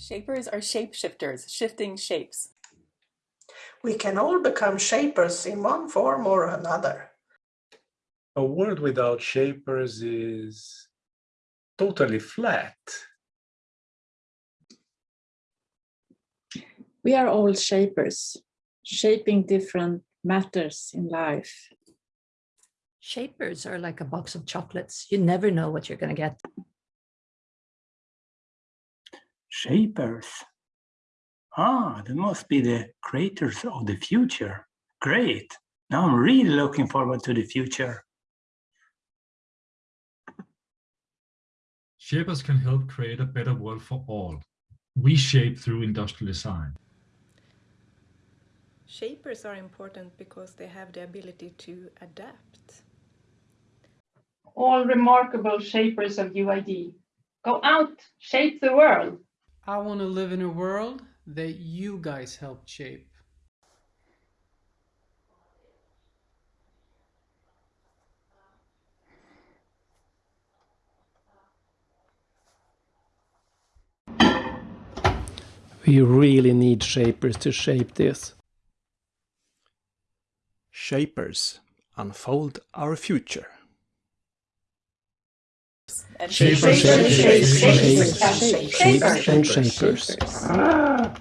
Shapers are shapeshifters, shifting shapes. We can all become shapers in one form or another. A world without shapers is totally flat. We are all shapers, shaping different matters in life. Shapers are like a box of chocolates. You never know what you're going to get. Shapers. Ah, they must be the creators of the future. Great. Now I'm really looking forward to the future. Shapers can help create a better world for all. We shape through industrial design. Shapers are important because they have the ability to adapt. All remarkable shapers of UID. Go out, shape the world. I want to live in a world that you guys helped shape. We really need shapers to shape this. Shapers unfold our future. And Shapers, shapers, shapers, shapers, shapers, shapers, and shapers. Ah,